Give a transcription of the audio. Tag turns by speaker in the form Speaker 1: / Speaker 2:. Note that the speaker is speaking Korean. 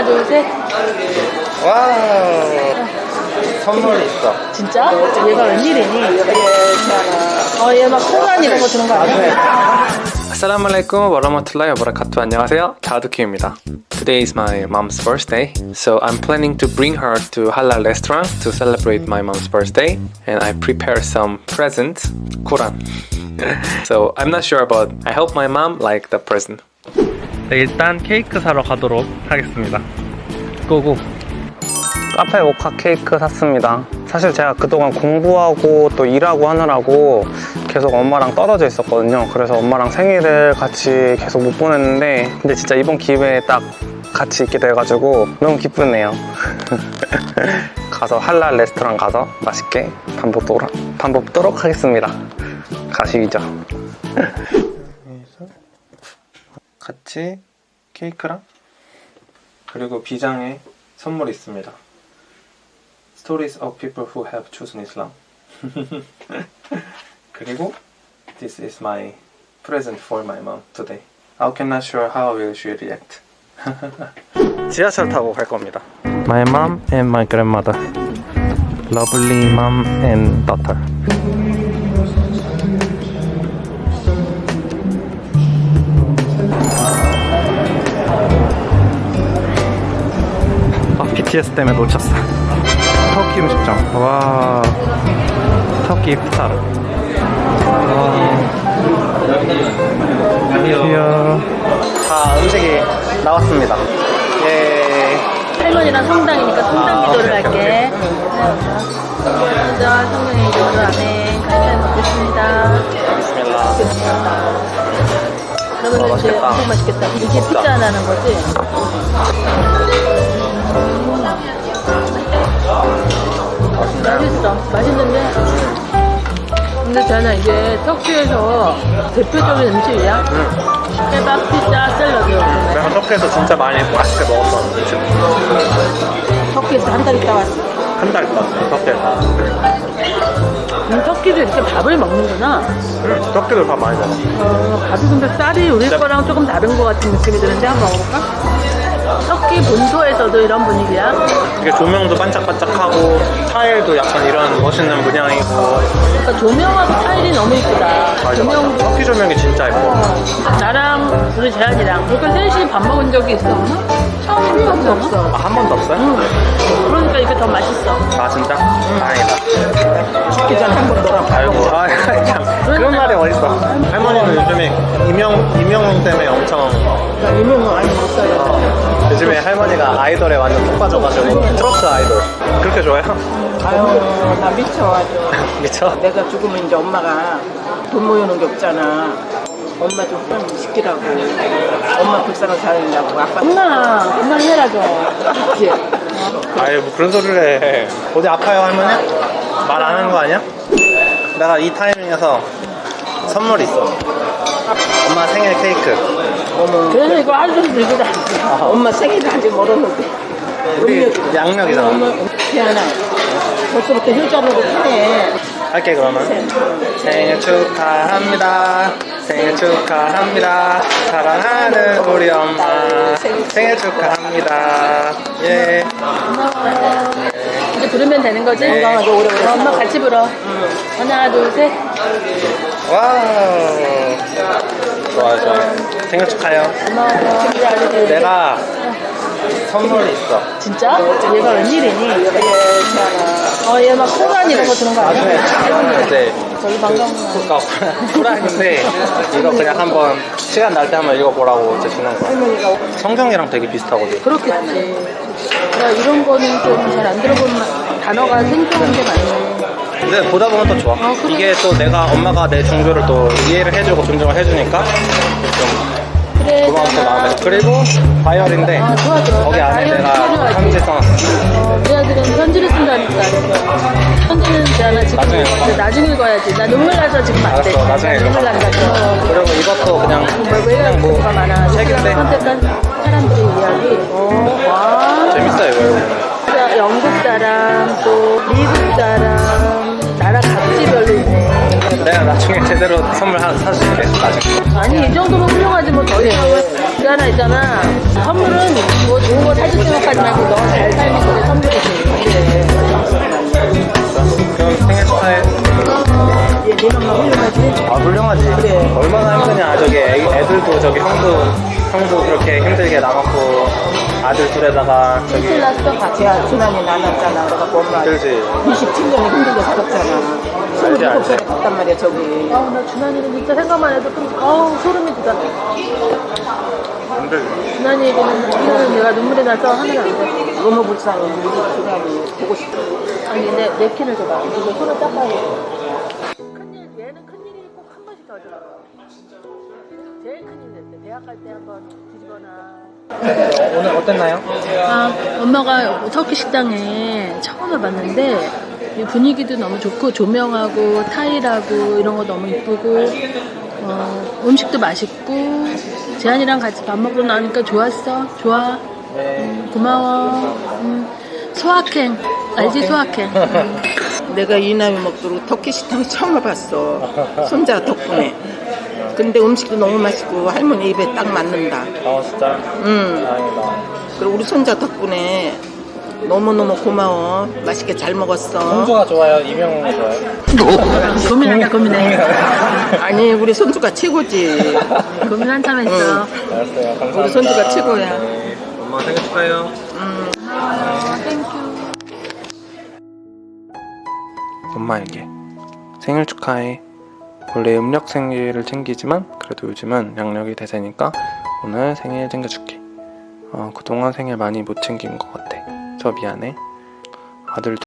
Speaker 1: 하나, 둘, 셋.
Speaker 2: 와우. 선물이 있어.
Speaker 1: 진짜? 얘가 웬일이니? 어, 얘 막 코난 이런 거 주는 거 아니야?
Speaker 2: Assalamualaikum warahmatullahi wabarakatuh. 안녕하세요. 다두키입니다. Today is my mom's birthday, so I'm planning to bring her to halal restaurant to celebrate my mom's birthday, and I prepare some presents. Quran. so I'm not sure about. I hope my mom like the present. 네, 일단 케이크 사러 가도록 하겠습니다. 고고. 카페 모카 케이크 샀습니다. 사실 제가 그동안 공부하고 또 일하고 하느라고 계속 엄마랑 떨어져 있었거든요. 그래서 엄마랑 생일을 같이 계속 못 보냈는데 근데 진짜 이번 기회에 딱 같이 있게 돼가지고 너무 기쁘네요. 가서 할랄 레스토랑 가서 맛있게 밥 먹도록, 밥 먹도록 하겠습니다. 가시죠. 같이 케이크랑 그리고 비장에 선물 있습니다. Stories of people who have chosen Islam. 그리고 This is my present for my mom today. I cannot sure how will she react. 지하철 타고 갈 겁니다. My mom and my grandmother. Lovely mom and daughter. BTS 때문에 놓쳤어. 터키 음식점. 와, 터키 이프타르. 귀여워. 다 음식이 나왔습니다. 예.
Speaker 1: 할머니랑 성당이니까 성당 기도를 할게. 먼저 성령의 이름으로 아멘. 감사히 먹겠습니다.
Speaker 2: 비스밀라.
Speaker 1: 그러면
Speaker 2: 와,
Speaker 1: 이제
Speaker 2: 맛있겠다.
Speaker 1: 엄청 맛있겠다. 이게 피자 하나는 거지? 맛있어. 맛있는데. 근데 저는 이제 터키에서 대표적인 음식이야. 케밥, 피자, 샐러드.
Speaker 2: 내가 터키에서 진짜 많이 맛있게 먹었어. 음식.
Speaker 1: 터키에서 한 달 있다 왔어.
Speaker 2: 한 달 있다, 터키에서.
Speaker 1: 음, 터키도 이렇게 밥을 먹는구나.
Speaker 2: 응, 터키도 밥 많이 먹어.
Speaker 1: 어, 밥이 근데 쌀이 우리
Speaker 2: 진짜-
Speaker 1: 거랑 조금 다른 것 같은 느낌이 드는데 한번 먹어볼까? 터키 본토에서도 이런 분위기야.
Speaker 2: 이게 조명도 반짝반짝하고 타일도 약간 이런 멋있는 문양이고
Speaker 1: 그러니까 조명하고 타일이 너무 이쁘다.
Speaker 2: 맞아
Speaker 1: 조명도
Speaker 2: 맞아 터키 조명이 진짜 예뻐
Speaker 1: 나랑 우리 재한이랑 그러니까 셋이 밥 먹은 적이 있어? 처음인 적도 없어.
Speaker 2: 아, 한 번도 없어요?
Speaker 1: 응. 그러니까 이게 더 맛있어.
Speaker 2: 아 진짜? 다행이다
Speaker 1: 죽기 전에 한번 놀아.
Speaker 2: 아이고 아 참 그런 말이 어딨어 할머니는 요즘에 이명, 이명웅 때문에 엄청
Speaker 1: 유명한 많이 먹어요.
Speaker 2: 어, 요즘에 할머니가 아이돌에 완전 푹 빠져가지고 트로트 아이돌 그렇게 좋아해요?
Speaker 3: 아유 나 미쳐 아주.
Speaker 2: 미쳐?
Speaker 3: 내가 죽으면 이제 엄마가 돈 모여놓은 게 없잖아. 엄마 좀 후원 시키라고. 엄마 불쌍한 살리려고. 아빠
Speaker 1: 엄마, 엄마 해라 좀.
Speaker 3: 이렇게.
Speaker 2: 아이 뭐 그런 소리를 해. 어디 아파요 할머니? 말 안 하는 거 아니야? 내가 이 타이밍에서 선물 있어. 엄마 생일 케이크.
Speaker 1: 그래서 이거 아주 들고 다녔어.
Speaker 3: 엄마 생일을 아직 멀었는데.
Speaker 2: 우리 양력이잖아.
Speaker 3: 태어나 벌써부터 효자로도 타네.
Speaker 2: 할게 그러면. 생일 축하합니다. 생일 축하합니다. 사랑하는 우리 엄마. 생일 축하합니다. 예.
Speaker 1: 이제 부르면 되는 거지?
Speaker 3: 건강하게 오래오래.
Speaker 1: 어, 엄마 같이 불어. 하나, 둘, 셋.
Speaker 2: wow. 좋아요 좋아요. 생일 축하해요.
Speaker 1: 고마워.
Speaker 2: 내가 선물이 있어.
Speaker 1: 진짜? 얘가 웬일이니? 어, 얘막 코난 이런 거 주는 거
Speaker 2: 나중에
Speaker 1: 아니야?
Speaker 2: 이제
Speaker 1: 저기 반가운 거.
Speaker 2: 쿠란인데 이거 그냥 한번 시간 날 때 한번 읽어보라고 이제 주는 거야 성경이랑 되게 비슷하거든
Speaker 1: 그렇겠지. 나 이런 거는 좀 잘 안 들어본 마- 단어가 생소한 게 많네.
Speaker 2: 근데 보다 보면 또 좋아
Speaker 1: 아, 그래?
Speaker 2: 이게 또 내가 엄마가 내 종교를 또 이해를 해주고 존중을 해주니까 좀 고마웠어 마음에서 그리고 바이올인데
Speaker 1: 아, 좋아, 좋아.
Speaker 2: 거기 안에 내가
Speaker 1: 필요하지.
Speaker 2: 편지 써놨어
Speaker 1: 어, 우리 아들은 편지를 쓴다니까. 편지는 제가 지금
Speaker 2: 나중에
Speaker 1: 이제 나중에 읽어야지. 나 눈물 나서 지금 안 돼.
Speaker 2: 알았어, 나중에
Speaker 1: 나 눈물
Speaker 2: 읽어봐.
Speaker 1: 난다고.
Speaker 2: 그리고 이것도 그냥
Speaker 1: 왜
Speaker 2: 그냥 뭐
Speaker 1: 뭐가 많아?
Speaker 2: 책인데
Speaker 1: 선택한 사람들의 이야기. 어, 와.
Speaker 2: 재밌어요 이거
Speaker 1: 영국 사람, 또 미국 사람, 나라 각지별로 있네.
Speaker 2: 내가 나중에 제대로 선물 하나 사줄게 나중에
Speaker 1: 아니 이 정도면 훌륭하지 뭐 더 해. 그 하나 있잖아. 선물은 뭐 좋은 거 사줄 생각하지 말고 너 잘 살면 그래 선물이 돼.
Speaker 2: 그럼 생일 축하해.
Speaker 3: 엄마 훌륭하지?
Speaker 2: 아 훌륭하지.
Speaker 3: 그래.
Speaker 2: 얼마나 힘드냐 저기 애, 애들도 저기 형도 형도 그렇게 힘들게 남았고 아들 둘에다가 저기
Speaker 3: 큰일 났어. 같이 준환이 나눴잖아. 그래갖고 엄마
Speaker 2: 힘들지.
Speaker 3: 27년을 힘들게 살았잖아.
Speaker 2: 알지, 알지.
Speaker 3: 27살에 갔단 말이야 저기.
Speaker 1: 아우 나 준환이는 진짜 생각만 해도 좀 아우 소름이 돋아.
Speaker 2: 힘들지.
Speaker 1: 준환이 얘기는 이거는 내가 눈물이 나서 하면 안 돼.
Speaker 3: 너무 불쌍해. 우리 준환이 보고 싶어.
Speaker 1: 아니 내 냅킨을 줘봐. 이거 손을 닦아야 돼. 갈때 한번 뒤집어놔.
Speaker 2: 오늘 어땠나요?
Speaker 1: 아, 엄마가 터키 식당에 처음 와봤는데 이 분위기도 너무 좋고 조명하고 타일하고 이런 거 너무 이쁘고 어, 음식도 맛있고 재한이랑 같이 밥 먹고 나니까 좋았어. 좋아. 음, 고마워. 음, 소확행. 알지 소확행. 음.
Speaker 3: 내가 이 나이 먹도록 터키 식당 처음 와봤어. 손자 덕분에. 근데 음식도 너무 맛있고 할머니 입에 딱 맞는다.
Speaker 2: 아 진짜
Speaker 3: 응.
Speaker 2: 다행이다.
Speaker 3: 그리고 우리 손자 덕분에 너무너무 고마워. 맛있게 잘 먹었어.
Speaker 2: 형주가 좋아요? 이명웅이 좋아요?
Speaker 1: 고민한다 고민해.
Speaker 3: 아니 우리 손주가 최고지.
Speaker 1: 고민 한참 했어.
Speaker 2: 알았어요. 감사합니다.
Speaker 3: 우리 손주가 최고야.
Speaker 2: 네. 엄마 생일 축하해요.
Speaker 1: 어, thank you.
Speaker 2: 엄마에게 생일 축하해. 원래 음력 생일을 챙기지만 그래도 요즘은 양력이 대세니까 오늘 생일 챙겨줄게. 어, 그동안 생일 많이 못 챙긴 것 같아. 저 미안해. 아들